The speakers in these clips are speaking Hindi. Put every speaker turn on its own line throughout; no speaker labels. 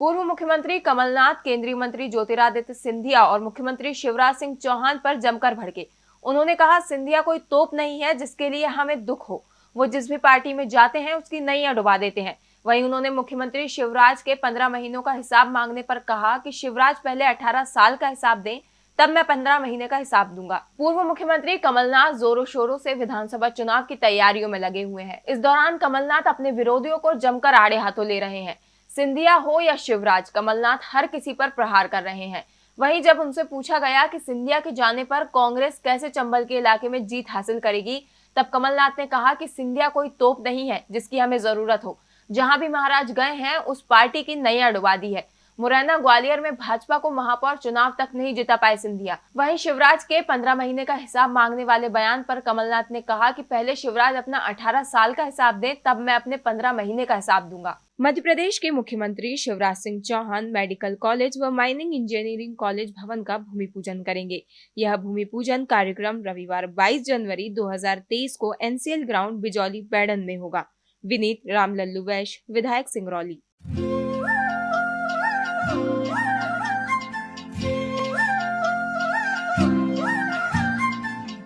पूर्व मुख्यमंत्री कमलनाथ, केंद्रीय मंत्री ज्योतिरादित्य सिंधिया और मुख्यमंत्री शिवराज सिंह चौहान पर जमकर भड़के। उन्होंने कहा, सिंधिया कोई तोप नहीं है, जिसके लिए हमें दुख हो। वो जिस भी पार्टी में जाते हैं, उसकी नैया डुबा देते हैं। वहीं उन्होंने मुख्यमंत्री शिवराज के पंद्रह महीनों का हिसाब मांगने पर कहा कि शिवराज पहले अठारह साल का हिसाब दें, तब मैं पंद्रह महीने का हिसाब दूँगा। पूर्व मुख्यमंत्री कमलनाथ जोरों शोरों से विधानसभा चुनाव की तैयारियों में लगे हुए हैं। इस दौरान कमलनाथ अपने विरोधियों को जमकर आड़े हाथों ले रहे हैं। सिंधिया हो या शिवराज, कमलनाथ हर किसी पर प्रहार कर रहे हैं। वहीं जब उनसे पूछा गया कि सिंधिया के जाने पर कांग्रेस कैसे चंबल के इलाके में जीत हासिल करेगी, तब कमलनाथ ने कहा कि सिंधिया कोई तोप नहीं है, जिसकी हमें ज़रूरत हो। जहाँ भी महाराज गए हैं, उस पार्टी की नैया डुबा दी है। मुरैना ग्वालियर में भाजपा को महापौर चुनाव तक नहीं जिता पाए सिंधिया। वहीं शिवराज के पंद्रह महीने का हिसाब मांगने वाले बयान पर कमलनाथ ने कहा कि पहले शिवराज अपना अठारह साल का हिसाब दें, तब मैं अपने पंद्रह महीने का हिसाब दूँगा। मध्य प्रदेश के मुख्यमंत्री शिवराज सिंह चौहान मेडिकल कॉलेज व माइनिंग इंजीनियरिंग कॉलेज भवन का भूमि पूजन करेंगे। यह भूमि पूजन कार्यक्रम रविवार 22 जनवरी 2023 को एनसीएल ग्राउंड बिजौली बैडन में होगा। विनीत रामलल्लू वैश विधायक सिंगरौली।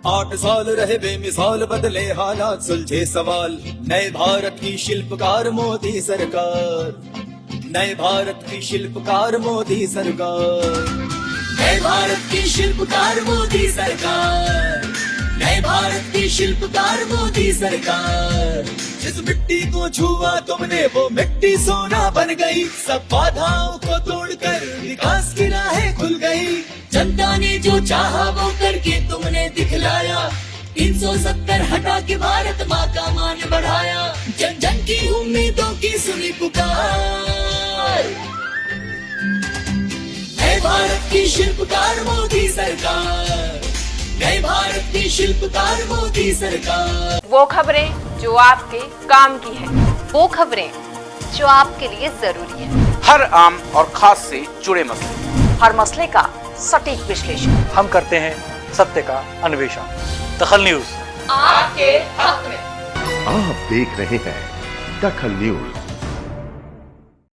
आठ साल रहे बेमिसाल, बदले हालात, सुलझे सवाल। नए भारत की शिल्पकार मोदी सरकार। नए भारत की शिल्पकार मोदी सरकार। नए भारत की शिल्पकार मोदी सरकार। नए भारत की शिल्पकार मोदी सरकार। जिस मिट्टी को छुआ तुमने, वो मिट्टी सोना बन गई। सब बाधाओं को तोड़कर विकास की राहें खुल गई। जनता चाहा वो करके तुमने दिखलाया। तीन सौ सत्तर हटा के भारत माँ का मान बढ़ाया। जन जन की उम्मीदों की सुनी पुकार। नए भारत की शिल्पकार मोदी सरकार। नए भारत की शिल्पकार मोदी सरकार।
वो खबरें जो आपके काम की है।
वो खबरें जो आपके लिए ज़रूरी है।
हर आम और खास से जुड़े मसले।
हर मसले का सटीक विश्लेषण।
हम करते हैं सत्य का अन्वेषण। दखल न्यूज़।
आपके हक में।
आप देख रहे हैं दखल न्यूज़।